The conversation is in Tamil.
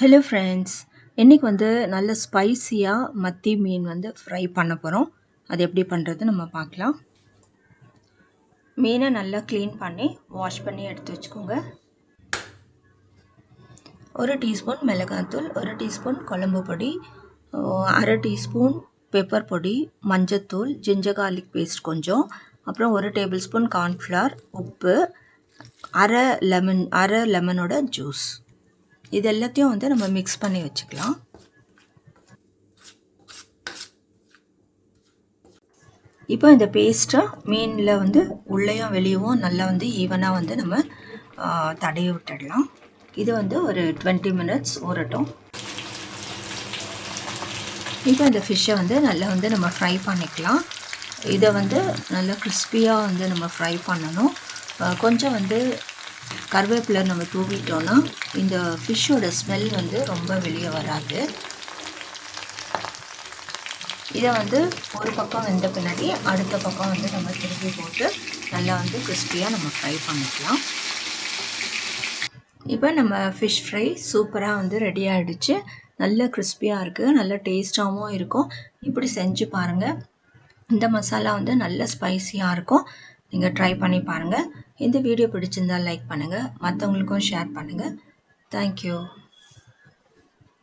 ஹலோ ஃப்ரெண்ட்ஸ் இன்றைக்கி வந்து நல்ல ஸ்பைசியாக மத்தி மீன் வந்து ஃப்ரை பண்ண போகிறோம் அது எப்படி பண்ணுறது நம்ம பார்க்கலாம். மீனை நல்லா க்ளீன் பண்ணி வாஷ் பண்ணி எடுத்து வச்சுக்கோங்க. ஒரு டீஸ்பூன் மிளகாத்தூள் ஒரு டீஸ்பூன் குழம்பு பொடி அரை டீஸ்பூன் பெப்பர் பொடி மஞ்சத்தூள் ஜிஞ்சர் கார்லிக் பேஸ்ட் கொஞ்சம். அப்புறம் ஒரு டேபிள் ஸ்பூன் கார்ன்ஃப்ளவர் உப்பு அரை லெமன் அரை லெமனோட ஜூஸ் இது எல்லாத்தையும் வந்து நம்ம மிக்ஸ் பண்ணி வச்சுக்கலாம். இப்போ இந்த பேஸ்ட்டை மீனில் வந்து உள்ளேயும் வெளியவும் நல்லா வந்து ஈவனாக வந்து நம்ம தடைய விட்டுடலாம். இது வந்து ஒரு டுவெண்ட்டி மினிட்ஸ் ஊறட்டும். இப்போ இந்த ஃபிஷ்ஷை வந்து நல்லா வந்து நம்ம ஃப்ரை பண்ணிக்கலாம். இதை வந்து நல்லா கிறிஸ்பியாக வந்து நம்ம ஃப்ரை பண்ணணும். கொஞ்சம் வந்து கருவேப்பிலை நம்ம தூவிட்டோன்னா இந்த ஃபிஷ்ஷோட ஸ்மெல் வந்து ரொம்ப வெளியே வராது. இதை வந்து ஒரு பக்கம் வெந்த பின்னாடி அடுத்த பக்கம் வந்து நம்ம திருப்பி போட்டு நல்லா வந்து கிறிஸ்பியாக நம்ம ஃப்ரை பண்ணிக்கலாம். இப்போ நம்ம ஃபிஷ் ஃப்ரை சூப்பராக வந்து ரெடி ஆகிடுச்சு நல்ல கிறிஸ்பியாக இருக்குது நல்ல டேஸ்ட்டாகவும் இருக்கும். இப்படி செஞ்சு பாருங்கள் இந்த மசாலா வந்து நல்ல ஸ்பைஸியாக இருக்கும். நீங்கள் ட்ரை பண்ணி பாருங்கள் இந்த வீடியோ பிடிச்சிருந்தால் லைக் பண்ணுங்கள் மற்றவங்களுக்கும் ஷேர் பண்ணுங்கள் தேங்க்யூ